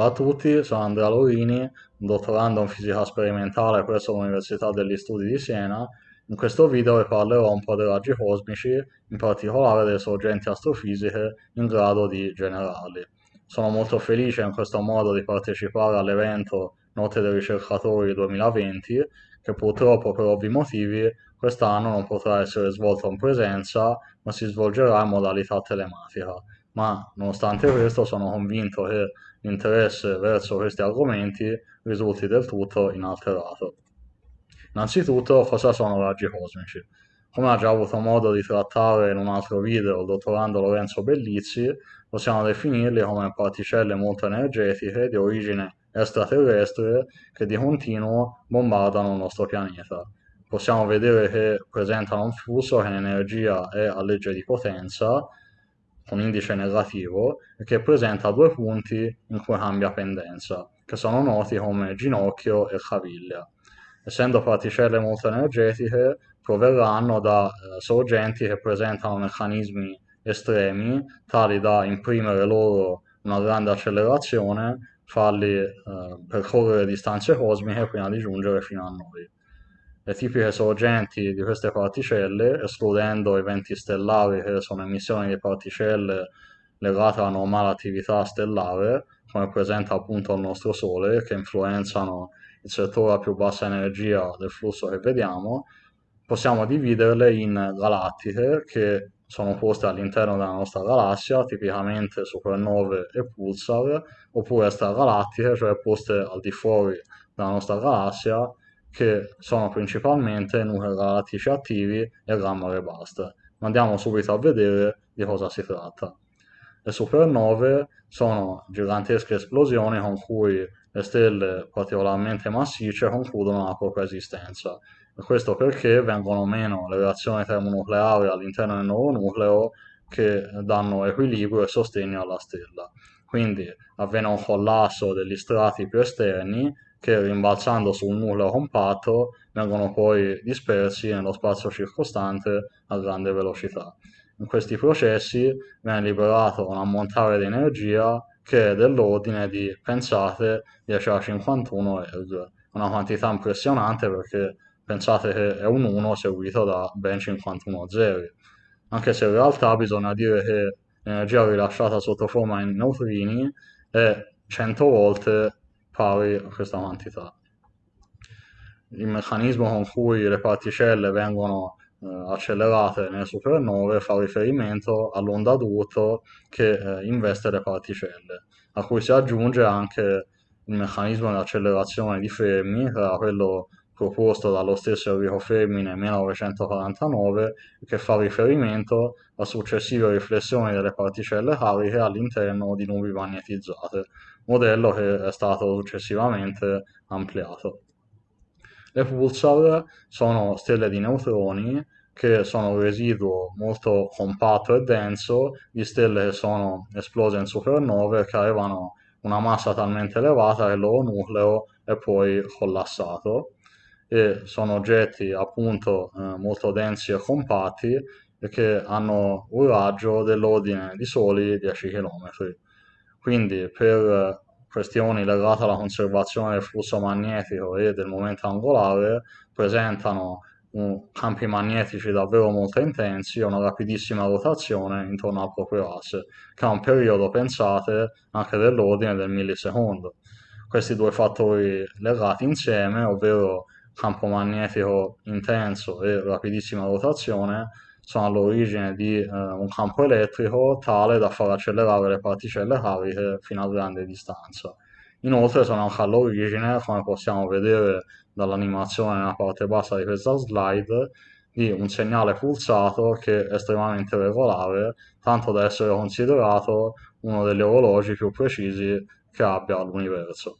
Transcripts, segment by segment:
Ciao a tutti, sono Andrea Lorini, un dottorando in fisica sperimentale presso l'Università degli Studi di Siena. In questo video vi parlerò un po' dei raggi cosmici, in particolare delle sorgenti astrofisiche in grado di generarli. Sono molto felice in questo modo di partecipare all'evento Note dei ricercatori 2020, che purtroppo per ovvi motivi quest'anno non potrà essere svolto in presenza, ma si svolgerà in modalità telematica. Ma nonostante questo sono convinto che l'interesse verso questi argomenti risulti del tutto inalterato. Innanzitutto, cosa sono raggi cosmici? Come ha già avuto modo di trattare in un altro video il dottorando Lorenzo Bellizzi, possiamo definirli come particelle molto energetiche di origine extraterrestre che di continuo bombardano il nostro pianeta. Possiamo vedere che presentano un flusso che in energia è a legge di potenza, con indice negativo, che presenta due punti in cui cambia pendenza, che sono noti come ginocchio e caviglia. Essendo particelle molto energetiche, proverranno da eh, sorgenti che presentano meccanismi estremi, tali da imprimere loro una grande accelerazione, farli eh, percorrere distanze cosmiche prima di giungere fino a noi. Le tipiche sorgenti di queste particelle, escludendo eventi stellari che sono emissioni di particelle legate alla normale attività stellare, come presenta appunto il nostro Sole, che influenzano il settore a più bassa energia del flusso che vediamo, possiamo dividerle in galattiche che sono poste all'interno della nostra galassia, tipicamente supernove e pulsar, oppure extragalattiche, cioè poste al di fuori della nostra galassia, che sono principalmente nuclei galattici attivi e gamma ray burst. Ma andiamo subito a vedere di cosa si tratta. Le supernove sono gigantesche esplosioni con cui le stelle particolarmente massicce concludono la propria esistenza. E questo perché vengono meno le reazioni termonucleari all'interno del nuovo nucleo che danno equilibrio e sostegno alla stella. Quindi avviene un collasso degli strati più esterni che rimbalzando su un nucleo compatto vengono poi dispersi nello spazio circostante a grande velocità. In questi processi viene liberato un ammontare di energia che è dell'ordine di, pensate, 10 a 51 erg, una quantità impressionante perché pensate che è un 1 seguito da ben 51 zeri, anche se in realtà bisogna dire che l'energia rilasciata sotto forma in neutrini è 100 volte pari a questa quantità. Il meccanismo con cui le particelle vengono eh, accelerate nelle supernove fa riferimento all'onda d'urto che eh, investe le particelle, a cui si aggiunge anche il meccanismo di accelerazione di Fermi, che era quello proposto dallo stesso Enrico Fermi nel 1949, che fa riferimento a successive riflessioni delle particelle cariche all'interno di nubi magnetizzate modello che è stato successivamente ampliato. Le pulsar sono stelle di neutroni che sono un residuo molto compatto e denso di stelle che sono esplose in supernove che avevano una massa talmente elevata che il loro nucleo è poi collassato e sono oggetti appunto eh, molto densi e compatti e che hanno un raggio dell'ordine di soli 10 km. Quindi per questioni legate alla conservazione del flusso magnetico e del momento angolare presentano un, campi magnetici davvero molto intensi e una rapidissima rotazione intorno al proprio asse, che ha un periodo, pensate, anche dell'ordine del millisecondo. Questi due fattori legati insieme, ovvero campo magnetico intenso e rapidissima rotazione, sono all'origine di eh, un campo elettrico tale da far accelerare le particelle cariche fino a grande distanza. Inoltre sono anche all'origine, come possiamo vedere dall'animazione nella parte bassa di questa slide, di un segnale pulsato che è estremamente regolare, tanto da essere considerato uno degli orologi più precisi che abbia l'universo.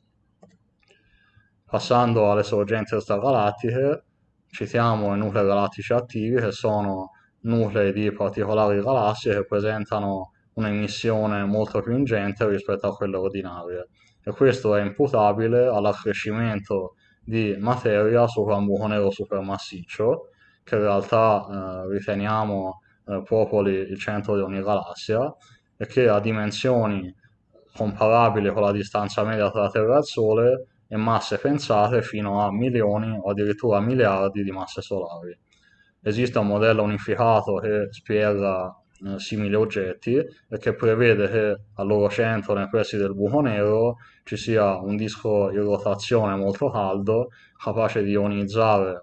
Passando alle sorgenti extragalattiche, citiamo i nuclei galattici attivi che sono nuclei di particolari galassie che presentano un'emissione molto più ingente rispetto a quelle ordinarie. E questo è imputabile all'accrescimento di materia sopra un buco nero supermassiccio che in realtà eh, riteniamo eh, popoli il centro di ogni galassia e che a dimensioni comparabili con la distanza media tra la Terra e il Sole e masse pensate fino a milioni o addirittura miliardi di masse solari. Esiste un modello unificato che spiega eh, simili oggetti e che prevede che al loro centro, nei pressi del buco nero, ci sia un disco in rotazione molto caldo capace di ionizzare eh,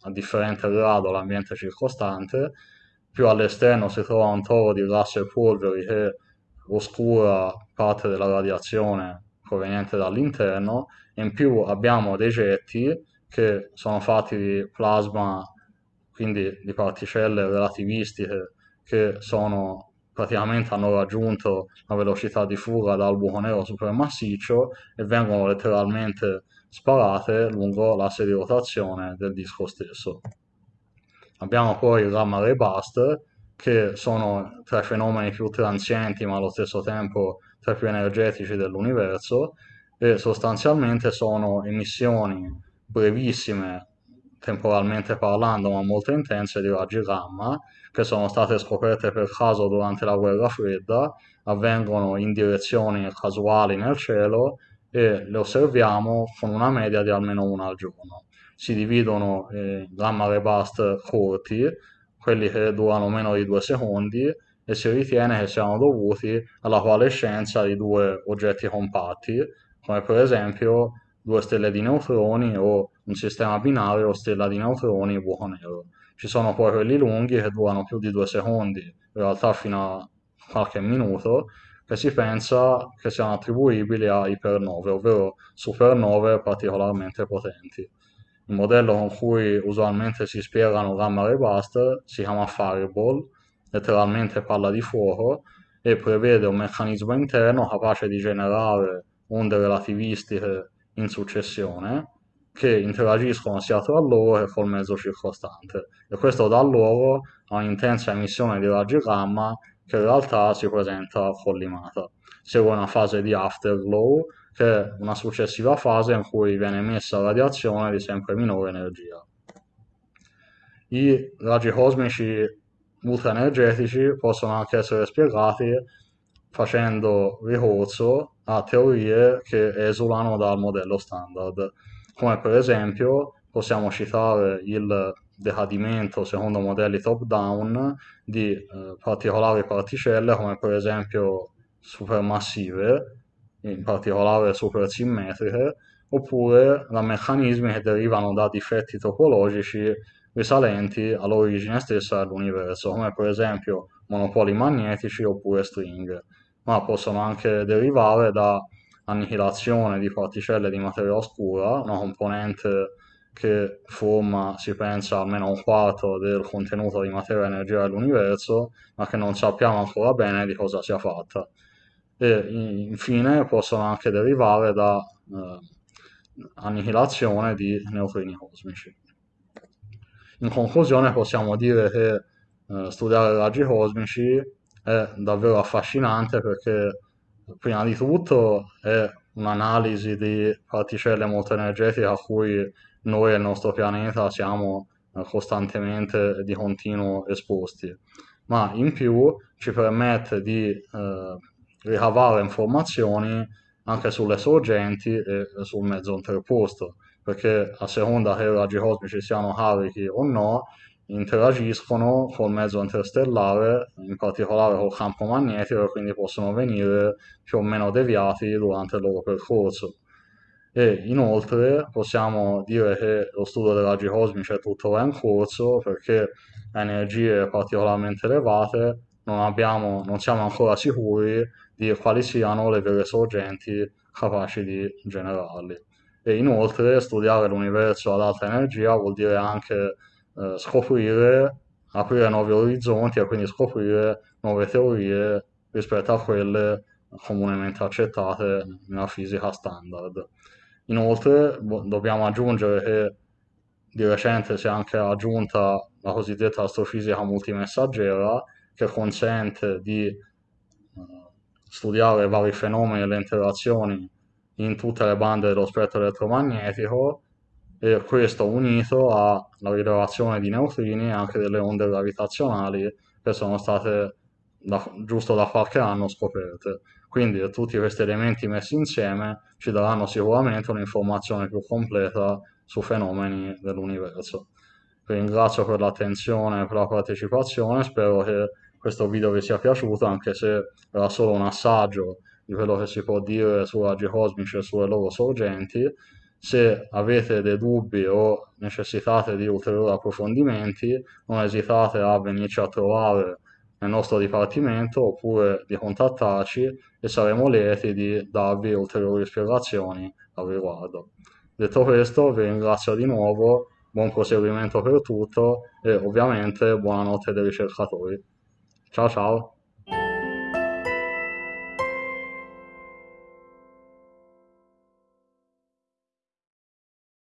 a differente grado l'ambiente circostante, più all'esterno si trova un toro di gas e polveri che oscura parte della radiazione proveniente dall'interno e in più abbiamo dei getti che sono fatti di plasma, quindi di particelle relativistiche che sono praticamente hanno raggiunto la velocità di fuga dal buco nero supermassiccio e vengono letteralmente sparate lungo l'asse di rotazione del disco stesso. Abbiamo poi il gamma ray burst che sono tra i fenomeni più transienti ma allo stesso tempo tra i più energetici dell'universo e sostanzialmente sono emissioni brevissime temporalmente parlando ma molto intense di raggi gamma che sono state scoperte per caso durante la guerra fredda, avvengono in direzioni casuali nel cielo e le osserviamo con una media di almeno una al giorno. Si dividono in gamma ray burst corti, quelli che durano meno di due secondi, e si ritiene che siano dovuti alla coalescenza di due oggetti compatti, come per esempio due stelle di neutroni o un sistema binario stella di neutroni buco nero. Ci sono poi quelli lunghi che durano più di due secondi, in realtà fino a qualche minuto, che si pensa che siano attribuibili a ipernove, ovvero supernove particolarmente potenti. Il modello con cui usualmente si spiegano gamma ray burst si chiama Fireball, letteralmente palla di fuoco, e prevede un meccanismo interno capace di generare onde relativistiche in successione che interagiscono sia tra loro che col mezzo circostante e questo dà luogo a un'intensa emissione di raggi gamma che in realtà si presenta collimata. Segue una fase di afterglow che è una successiva fase in cui viene emessa radiazione di sempre minore energia. I raggi cosmici ultraenergetici possono anche essere spiegati facendo ricorso a teorie che esulano dal modello standard, come per esempio possiamo citare il decadimento secondo modelli top-down di eh, particolari particelle come per esempio supermassive, in particolare supersimmetriche, oppure da meccanismi che derivano da difetti topologici risalenti all'origine stessa dell'universo, come per esempio monopoli magnetici oppure stringhe ma possono anche derivare da annihilazione di particelle di materia oscura, una componente che forma, si pensa, almeno un quarto del contenuto di materia e energia dell'universo, ma che non sappiamo ancora bene di cosa sia fatta. E infine possono anche derivare da eh, annihilazione di neutrini cosmici. In conclusione possiamo dire che eh, studiare raggi cosmici è davvero affascinante perché prima di tutto è un'analisi di particelle molto energetiche a cui noi e il nostro pianeta siamo eh, costantemente di continuo esposti, ma in più ci permette di eh, ricavare informazioni anche sulle sorgenti e sul mezzo interposto, perché a seconda che i raggi cosmici siano carichi o no, interagiscono col mezzo interstellare, in particolare col campo magnetico, e quindi possono venire più o meno deviati durante il loro percorso. E inoltre possiamo dire che lo studio dei raggi cosmici è tuttora in corso perché a energie particolarmente elevate non, abbiamo, non siamo ancora sicuri di quali siano le vere sorgenti capaci di generarli. E inoltre studiare l'universo ad alta energia vuol dire anche eh, scoprire, aprire nuovi orizzonti e quindi scoprire nuove teorie rispetto a quelle comunemente accettate nella fisica standard. Inoltre dobbiamo aggiungere che di recente si è anche aggiunta la cosiddetta astrofisica multimessaggera che consente di eh, studiare vari fenomeni e le interazioni in tutte le bande dello spettro elettromagnetico e questo unito alla rilevazione di neutrini e anche delle onde gravitazionali che sono state da, giusto da qualche anno scoperte. Quindi tutti questi elementi messi insieme ci daranno sicuramente un'informazione più completa su fenomeni dell'universo. Vi ringrazio per l'attenzione e per la partecipazione, spero che questo video vi sia piaciuto anche se era solo un assaggio di quello che si può dire su raggi cosmici e sulle loro sorgenti. Se avete dei dubbi o necessitate di ulteriori approfondimenti, non esitate a venirci a trovare nel nostro dipartimento oppure di contattarci e saremo lieti di darvi ulteriori spiegazioni al riguardo. Detto questo, vi ringrazio di nuovo, buon proseguimento per tutto e ovviamente buonanotte ai ricercatori. Ciao ciao!